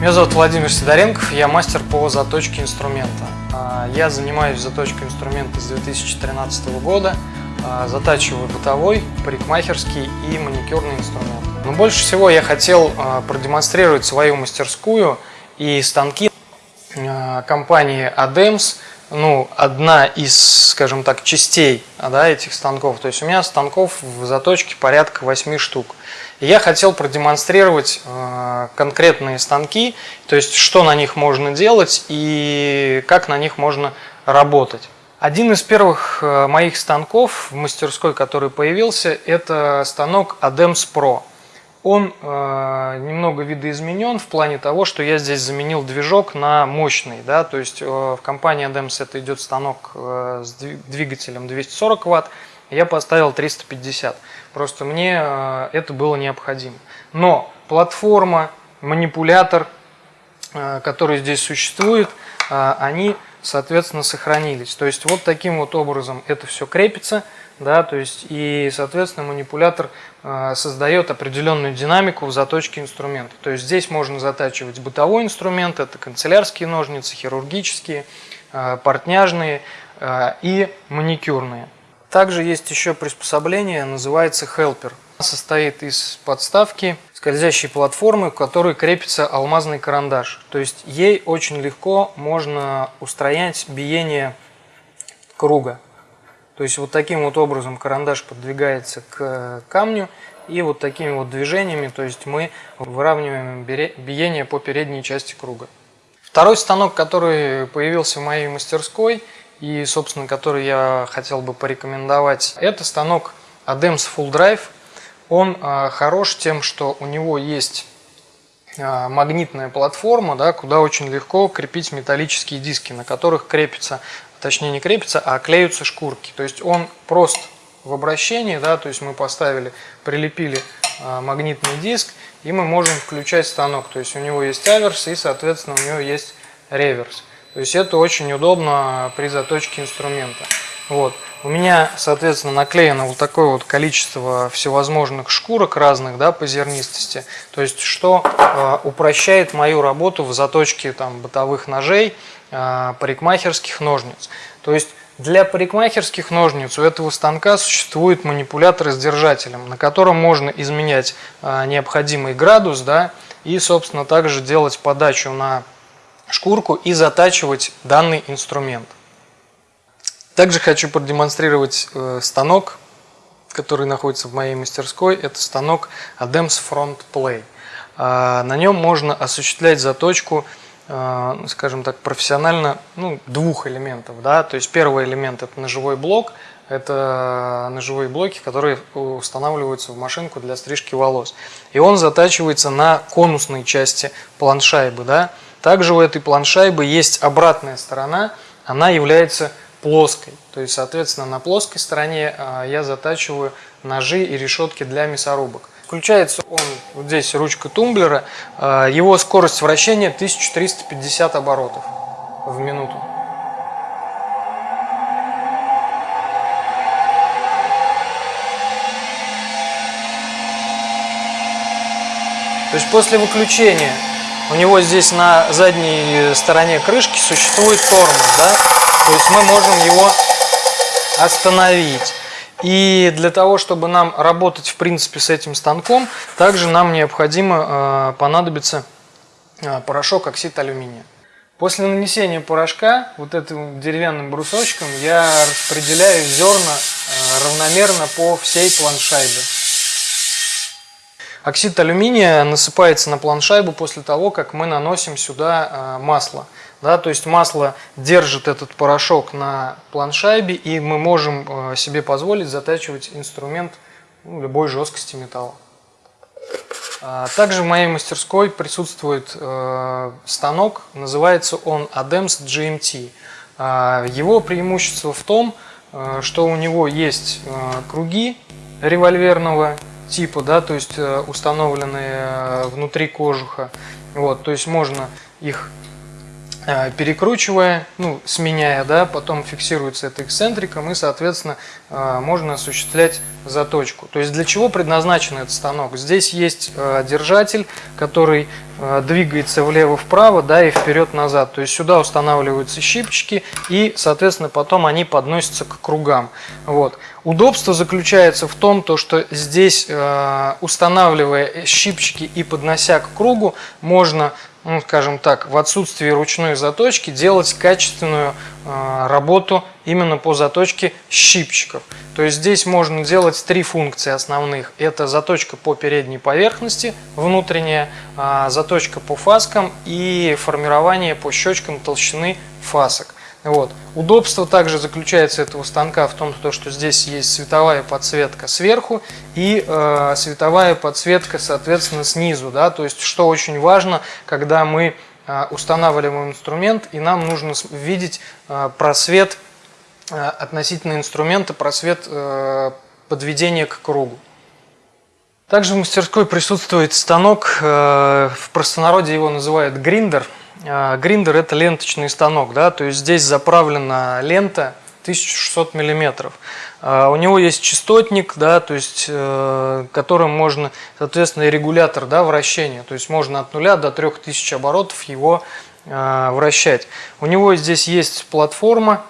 Меня зовут Владимир Сидоренков, я мастер по заточке инструмента. А, я занимаюсь заточкой инструмента с 2013 года, а, затачиваю бытовой, парикмахерский и маникюрный инструмент. Но больше всего я хотел а, продемонстрировать свою мастерскую и станки компании ADEMS, ну, одна из, скажем так, частей да, этих станков. То есть у меня станков в заточке порядка 8 штук. Я хотел продемонстрировать э, конкретные станки, то есть что на них можно делать и как на них можно работать. Один из первых э, моих станков в мастерской, который появился, это станок ADEMS Pro. Он э, немного видоизменен в плане того, что я здесь заменил движок на мощный. Да? То есть э, в компании ADEMS это идет станок э, с двигателем 240 Вт, я поставил 350. Просто мне э, это было необходимо. Но платформа, манипулятор, э, который здесь существует, э, они, соответственно, сохранились. То есть вот таким вот образом это все крепится – да, то есть и, соответственно, манипулятор создает определенную динамику в заточке инструмента. То есть здесь можно затачивать бытовой инструмент, это канцелярские ножницы, хирургические, портняжные и маникюрные. Также есть еще приспособление, называется Helper. Состоит из подставки, скользящей платформы, к которой крепится алмазный карандаш. То есть ей очень легко можно устранять биение круга. То есть вот таким вот образом карандаш подвигается к камню и вот такими вот движениями, то есть мы выравниваем биение по передней части круга. Второй станок, который появился в моей мастерской и, собственно, который я хотел бы порекомендовать, это станок ADEMS Full Drive. Он а, хорош тем, что у него есть а, магнитная платформа, да, куда очень легко крепить металлические диски, на которых крепится точнее не крепится, а клеются шкурки. То есть он прост в обращении, да, то есть мы поставили, прилепили а, магнитный диск, и мы можем включать станок. То есть у него есть аверс и, соответственно, у него есть реверс. То есть это очень удобно при заточке инструмента. Вот. У меня, соответственно, наклеено вот такое вот количество всевозможных шкурок разных да, по зернистости. То есть, что э, упрощает мою работу в заточке там, бытовых ножей, э, парикмахерских ножниц. То есть, для парикмахерских ножниц у этого станка существует манипулятор с держателем, на котором можно изменять э, необходимый градус да, и, собственно, также делать подачу на шкурку и затачивать данный инструмент. Также хочу продемонстрировать э, станок, который находится в моей мастерской. Это станок ADEMS Front Play. А, на нем можно осуществлять заточку, э, скажем так, профессионально ну, двух элементов. Да? То есть первый элемент это ножевой блок, это ножевые блоки, которые устанавливаются в машинку для стрижки волос. И он затачивается на конусной части планшайбы. Да? Также у этой планшайбы есть обратная сторона, она является плоской. То есть, соответственно, на плоской стороне а, я затачиваю ножи и решетки для мясорубок. Включается он, вот здесь ручка тумблера, а, его скорость вращения 1350 оборотов в минуту. То есть после выключения у него здесь на задней стороне крышки существует тормоз, да? То есть мы можем его остановить. И для того, чтобы нам работать в принципе с этим станком, также нам необходимо э, понадобится э, порошок оксид алюминия. После нанесения порошка вот этим деревянным брусочком я распределяю зерна э, равномерно по всей планшайбе. Оксид алюминия насыпается на планшайбу после того, как мы наносим сюда масло. Да, то есть масло держит этот порошок на планшайбе, и мы можем э, себе позволить затачивать инструмент ну, любой жесткости металла. А, также в моей мастерской присутствует э, станок, называется он ADEMS GMT. А, его преимущество в том, э, что у него есть круги револьверного типа, да, то есть установленные внутри кожуха. Вот, то есть можно их Э, перекручивая, ну, сменяя, да, потом фиксируется это эксцентриком и, соответственно, э, можно осуществлять заточку. То есть для чего предназначен этот станок? Здесь есть э, держатель, который двигается влево-вправо, да, и вперед-назад. То есть сюда устанавливаются щипчики, и, соответственно, потом они подносятся к кругам. Вот. Удобство заключается в том, то, что здесь, устанавливая щипчики и поднося к кругу, можно ну, скажем так, в отсутствии ручной заточки делать качественную э, работу именно по заточке щипчиков. То есть здесь можно делать три функции основных. Это заточка по передней поверхности, внутренняя, э, заточка по фаскам и формирование по щечкам толщины фасок. Вот. Удобство также заключается этого станка в том, что здесь есть световая подсветка сверху и э, световая подсветка, соответственно, снизу. Да? То есть, что очень важно, когда мы э, устанавливаем инструмент, и нам нужно видеть э, просвет э, относительно инструмента, просвет э, подведения к кругу. Также в мастерской присутствует станок, э, в простонародье его называют гриндер – гриндер это ленточный станок, да, то есть здесь заправлена лента 1600 миллиметров. А, у него есть частотник, да, то есть, э, которым можно, соответственно, регулятор да, вращения. То есть можно от нуля до 3000 оборотов его а, вращать. У него здесь есть платформа,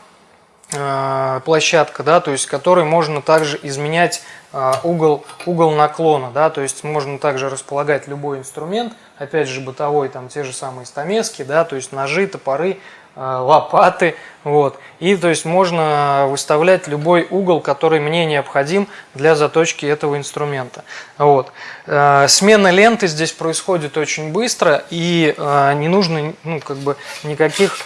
площадка, да, то есть которой можно также изменять угол, угол наклона, да, то есть можно также располагать любой инструмент, опять же бытовой, там те же самые стамески, да, то есть ножи, топоры, э, лопаты, вот. И то есть можно выставлять любой угол, который мне необходим для заточки этого инструмента. Вот. Э, смена ленты здесь происходит очень быстро и э, не нужно ну, как бы никаких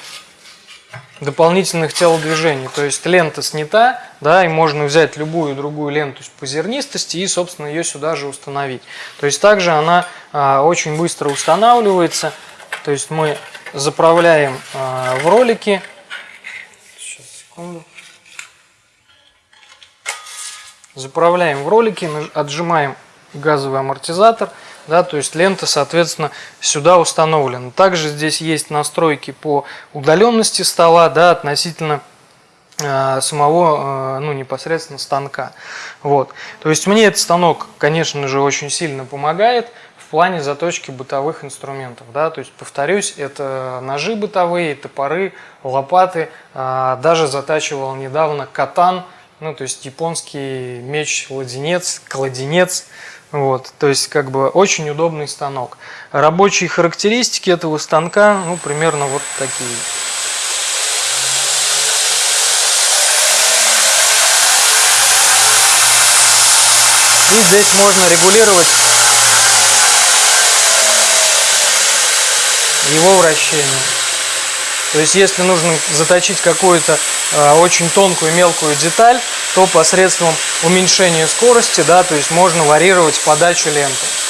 дополнительных телодвижений. То есть лента снята, да, и можно взять любую другую ленту по зернистости и, собственно, ее сюда же установить. То есть также она а, очень быстро устанавливается. То есть мы заправляем а, в ролики. Сейчас, секунду. Заправляем в ролики, отжимаем газовый амортизатор – да, то есть лента, соответственно, сюда установлена. Также здесь есть настройки по удаленности стола, да, относительно э, самого, э, ну, непосредственно станка. Вот. То есть мне этот станок, конечно же, очень сильно помогает в плане заточки бытовых инструментов. Да? То есть, повторюсь, это ножи бытовые, топоры, лопаты. Э, даже затачивал недавно катан, ну, то есть японский меч-ладенец, кладенец. Вот, то есть как бы очень удобный станок. Рабочие характеристики этого станка, ну, примерно вот такие. И здесь можно регулировать его вращение. То есть если нужно заточить какую-то э, очень тонкую мелкую деталь, то посредством уменьшения скорости, да, то есть можно варьировать подачу ленты.